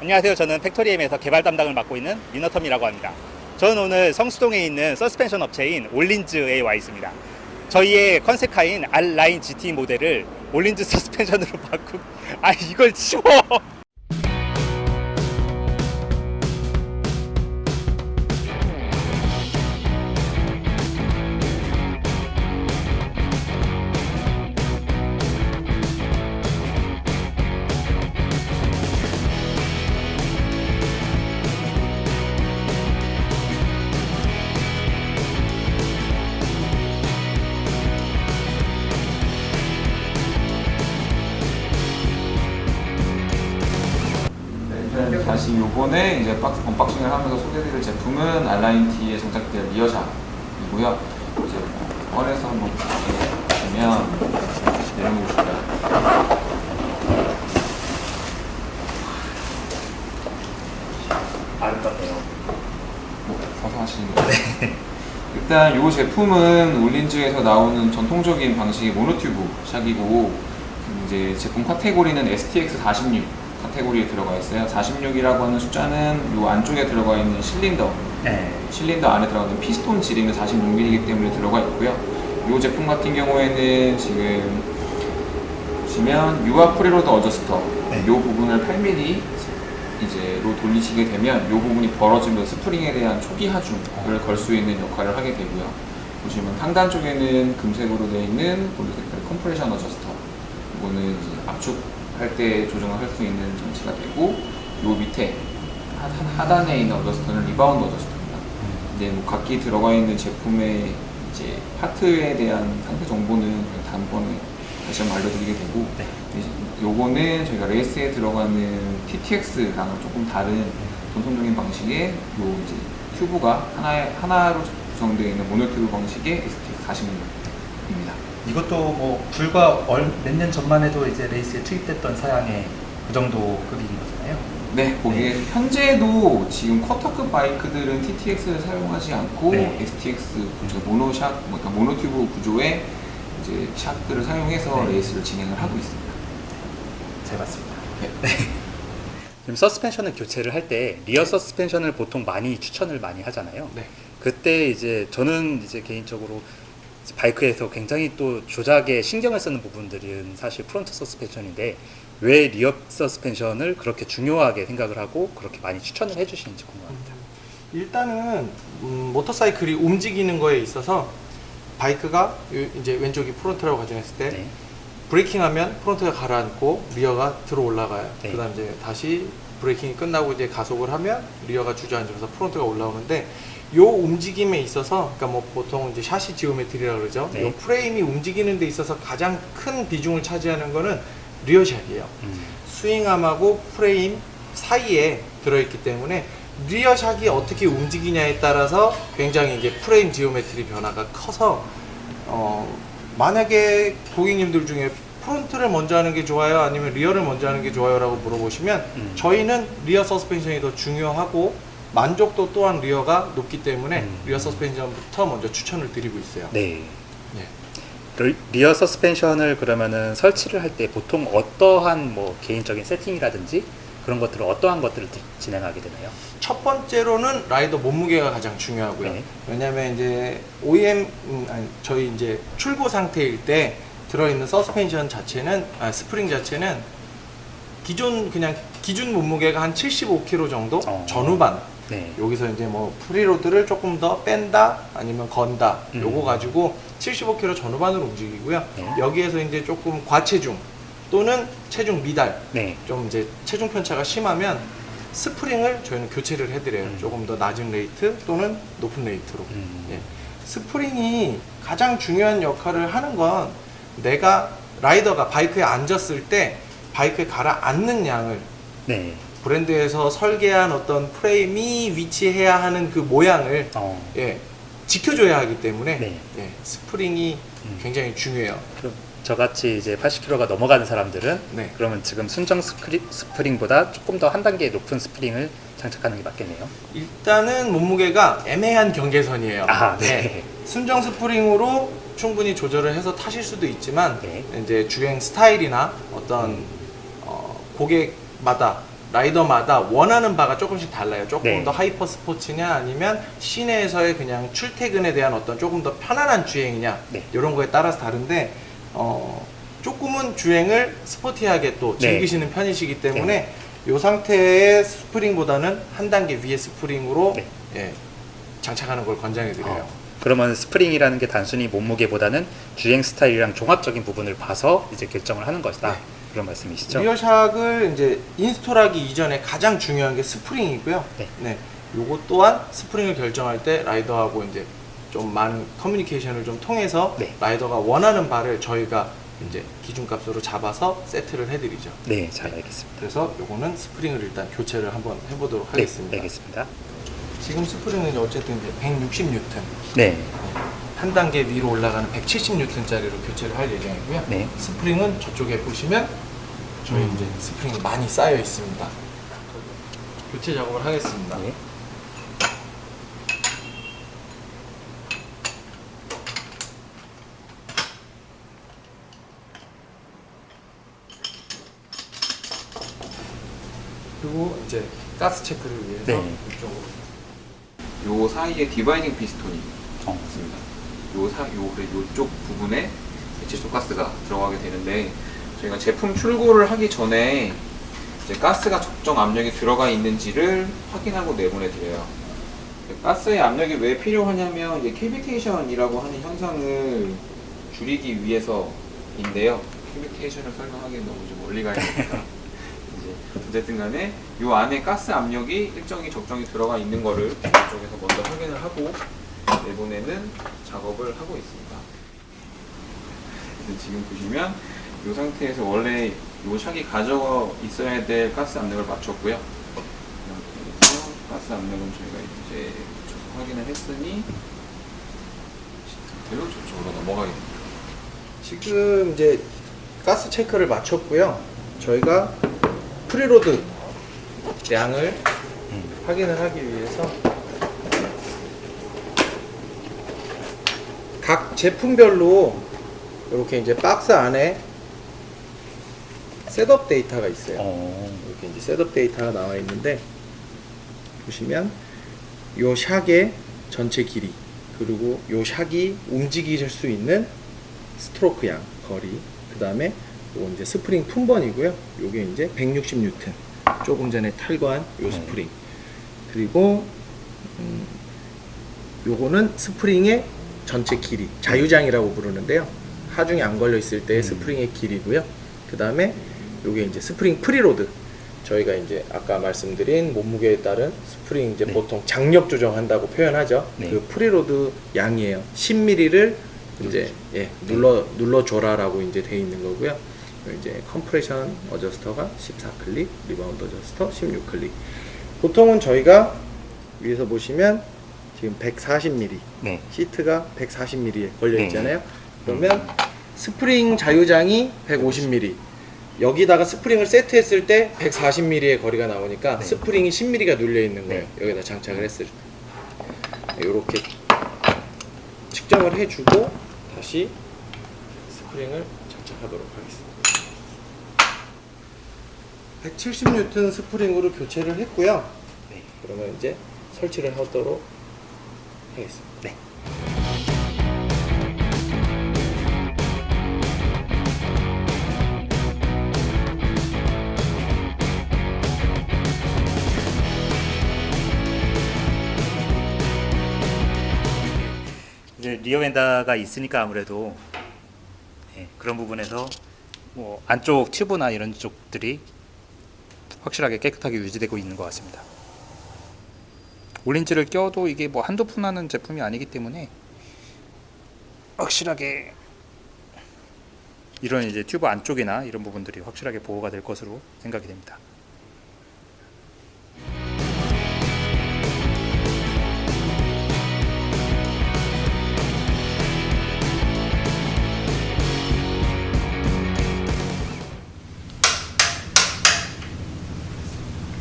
안녕하세요. 저는 Factory M에서 개발 담당을 맡고 있는 리너텀이라고 합니다. 저는 오늘 성수동에 있는 서스펜션 업체인 Öhlins에 와 있습니다. 저희의 컨셉카인 R nineT 모델을 Öhlins 서스펜션으로 바꾸 아 이걸 치워 다시 요번에 이제 박스 unboxing을 하면서 소개드릴 제품은 R nineT에 장착될 rear shock이고요. 이제 꺼내서 한번 보시면 내용이 보실까요? 아름답네요. 뭐 서서 하시는 거예요? 일단 이 제품은 Öhlins에서 나오는 전통적인 방식의 monotube shock이고 이제 제품 카테고리는 STX 46 카테고리에 들어가 있어요. 46이라고 하는 숫자는 이 안쪽에 들어가 있는 실린더 네. 실린더 안에 들어가는 피스톤 지름이 46mm이기 때문에 들어가 있고요. 이 제품 같은 경우에는 지금 보시면 유압 preload adjuster 네. 이 부분을 8mm 이제로 돌리시게 되면 이 부분이 벌어지면 스프링에 대한 초기 하중을 걸 수 있는 역할을 하게 되고요. 보시면 상단 쪽에는 금색으로 되어 있는 골드 색깔 compression adjuster 이거는 이제 압축 할 때 조정을 할 수 있는 장치가 되고 이 밑에 하- 하- 하단에 있는 adjuster는 rebound adjuster입니다. 이제 뭐 각기 들어가 있는 제품의 이제 파트에 대한 상태 정보는 다음번에 다시 한번 알려드리게 되고 네. 요거는 저희가 레이스에 들어가는 TTX랑은 조금 다른 전통적인 방식의 요 이제 튜브가 하나에, 하나로 구성되어 있는 monotube 방식의 STX 46입니다. 이것도 뭐 불과 몇 년 전만 해도 이제 레이스에 투입됐던 사양의 그 정도 급인 거잖아요. 네, 거기에 현재도 지금 quarter급 바이크들은 TTX를 사용하지 않고 네. STX 구조, monoshock, 뭐 그러니까 monotube 구조의 이제 shock들을 사용해서 네. 레이스를 진행을 하고 있습니다. 잘 봤습니다. 지금 서스펜션을 교체를 할 때 rear 서스펜션을 보통 많이 추천을 많이 하잖아요. 네. 그때 이제 저는 이제 개인적으로 바이크에서 굉장히 또 조작에 신경을 쓰는 부분들은 사실 front 서스펜션인데 왜 rear 서스펜션을 그렇게 중요하게 생각을 하고 그렇게 많이 추천을 해주시는지 궁금합니다. 일단은 음, 모터사이클이 움직이는 거에 있어서 바이크가 요- 이제 왼쪽이 front라고 가정했을 때 네. braking하면 front가 가라앉고 rear가 들어 올라가요. 네. 그다음 이제 다시 braking이 끝나고 이제 가속을 하면 rear가 주저앉으면서 front가 올라오는데 요 움직임에 있어서 그러니까 뭐 보통 이제 chassis geometry라 그러죠. 네. 요 프레임이 움직이는 데 있어서 가장 큰 비중을 차지하는 거는 rear shock이에요. 음. swingarm하고 프레임 사이에 들어있기 때문에 rear shock이 어떻게 움직이냐에 따라서 굉장히 이제 프레임 geometry 변화가 커서 어 만약에 고객님들 중에 front를 먼저 하는 게 좋아요 아니면 rear를 먼저 하는 게 좋아요 라고 물어보시면 음. 저희는 rear 서스펜션이 더 중요하고 만족도 또한 rear가 높기 때문에 음. rear 서스펜션부터 먼저 추천을 드리고 있어요 네. 네. 리- rear 서스펜션을 그러면은 설치를 할 때 보통 어떠한 뭐 개인적인 세팅이라든지 그런 것들을 어떠한 것들을 디- 진행하게 되나요? 첫 번째로는 라이더 몸무게가 가장 중요하고요. 네. 왜냐면 이제 OEM 음, 아니, 저희 이제 출고 상태일 때 들어있는 서스펜션 자체는 아, 스프링 자체는 기존 그냥 기준 몸무게가 한 75kg 정도 어. 전후반 네. 여기서 이제 뭐 preload를 조금 더 뺀다 아니면 건다 음. 요거 가지고 75kg 전후반으로 움직이고요. 네. 여기에서 이제 조금 과체중 또는 체중 미달 네. 좀 이제 체중 편차가 심하면 스프링을 저희는 교체를 해드려요. 음. 조금 더 낮은 rate 또는 높은 rate로. 음. 예. 스프링이 가장 중요한 역할을 하는 건 내가 라이더가 바이크에 앉았을 때 바이크에 가라앉는 양을 네. 브랜드에서 설계한 어떤 프레임이 위치해야 하는 그 모양을 어. 예, 지켜줘야 하기 때문에 네. 예, 스프링이 음. 굉장히 중요해요. 그럼 저같이 이제 80kg가 넘어가는 사람들은 네. 그러면 지금 순정 스크리, 스프링보다 조금 더 한 단계 높은 스프링을 장착하는 게 맞겠네요. 일단은 몸무게가 애매한 경계선이에요. 아, 네. 순정 스프링으로 충분히 조절을 해서 타실 수도 있지만 네. 이제 주행 스타일이나 어떤 어, 고객마다 라이더마다 원하는 바가 조금씩 달라요. 조금 네. 더 hyper 스포츠냐 아니면 시내에서의 그냥 출퇴근에 대한 어떤 조금 더 편안한 주행이냐 네. 이런 거에 따라서 다른데 어, 조금은 주행을 스포티하게 또 네. 즐기시는 편이시기 때문에 이 상태의 스프링보다는 한 단계 위의 스프링으로 네. 예, 장착하는 걸 권장해 드려요. 어, 그러면 스프링이라는 게 단순히 몸무게보다는 주행 스타일이랑 종합적인 부분을 봐서 이제 결정을 하는 것이다. 네. 그런 말씀이시죠? rear shock을 이제 install하기 이전에 가장 중요한 게 스프링이고요. 네. 네. 요거 또한 스프링을 결정할 때 라이더하고 이제 좀 많은 커뮤니케이션을 좀 통해서 네. 라이더가 원하는 바를 저희가 이제 기준값으로 잡아서 세트를 해드리죠. 네, 잘 알겠습니다. 그래서 요거는 스프링을 일단 교체를 한번 해보도록 네, 하겠습니다. 알겠습니다. 지금 스프링은 어쨌든 이제 160N 네, 한 단계 위로 올라가는 170N짜리로 교체를 할 예정이고요. 네. 스프링은 저쪽에 보시면 저희 음. 이제 스프링이 많이 쌓여 있습니다. 교체 작업을 하겠습니다. 네. 그리고 이제 가스 체크를 위해서 네. 이쪽으로 요 사이에 dividing piston이 어. 있습니다. 요 사, 요, 그래, 요쪽 부분에 질소 가스가 들어가게 되는데 저희가 제품 출고를 하기 전에 이제 가스가 적정 압력이 들어가 있는지를 확인하고 내보내 드려요. 가스의 압력이 왜 필요하냐면 이제 cavitation이라고 하는 현상을 줄이기 위해서인데요. 캐비테이션을 설명하기엔 너무 좀 멀리 가야 되니까 이제 어쨌든 간에 요 안에 가스 압력이 일정히 적정히 들어가 있는 거를 이쪽에서 먼저 확인을 하고 내보내는 작업을 하고 있습니다. 지금 보시면 이 상태에서 원래 요 샥이 가져 있어야 될 가스 압력을 맞췄고요. 가스 압력은 저희가 이제 확인을 했으니 상태로 저쪽으로 넘어가게 됩니다. 지금 이제 가스 체크를 마쳤고요. 저희가 preload 양을 확인을 하기 위해서 각 제품별로 이렇게 이제 박스 안에 setup 데이터가 있어요. 어, 이렇게 이제 setup 데이터가 나와 있는데 보시면 요 shock의 전체 길이 그리고 요 shock이 움직이실 수 있는 스트로크 양 거리 그 다음에 이제 스프링 품번이고요. 요게 이제 160N 조금 전에 탈거한 요 스프링. 그리고 음, 요거는 스프링의 전체 길이 자유장이라고 부르는데요 하중이 안 걸려 있을 때의 스프링의 길이고요 그 다음에 요게 이제 스프링 preload 저희가 이제 아까 말씀드린 몸무게에 따른 스프링 이제 네. 보통 장력 조정한다고 표현하죠 네. 그 preload 양이에요 10mm를 이제 예, 눌러 눌러 줘라라고 이제 돼 있는 거고요. 이제 compression adjuster가 14클릭, rebound adjuster 16클릭. 보통은 저희가 위에서 보시면 지금 140mm 네. 시트가 140mm에 걸려 네. 있잖아요. 그러면 스프링 자유장이 150mm. 여기다가 스프링을 세트했을 때 140mm의 거리가 나오니까 네. 스프링이 10mm가 눌려 있는 거예요. 네. 여기다 장착을 했을 때. 이렇게 측정을 해주고 다시 스프링을 장착하도록 하겠습니다. 170N 스프링으로 교체를 했고요. 네. 그러면 이제 설치를 하도록 하겠습니다. 네. 이제 리어 웬다가 있으니까 아무래도 예, 그런 부분에서 뭐 안쪽 튜브나 이런 쪽들이 확실하게 깨끗하게 유지되고 있는 것 같습니다. 올린지를 껴도 이게 뭐 한두 푼 하는 제품이 아니기 때문에 확실하게 이런 이제 튜브 안쪽이나 이런 부분들이 확실하게 보호가 될 것으로 생각이 됩니다.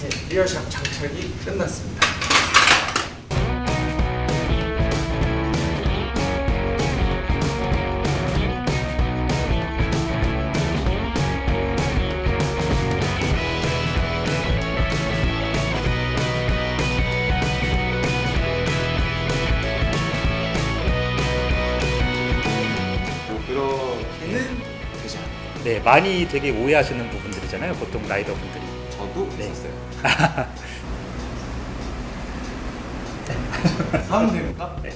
네, 리어샵 장착이 끝났습니다. 네, 많이 되게 오해하시는 부분들이잖아요. 보통 라이더분들이. 저도 네. 있었어요. 하면 됩니까? 네.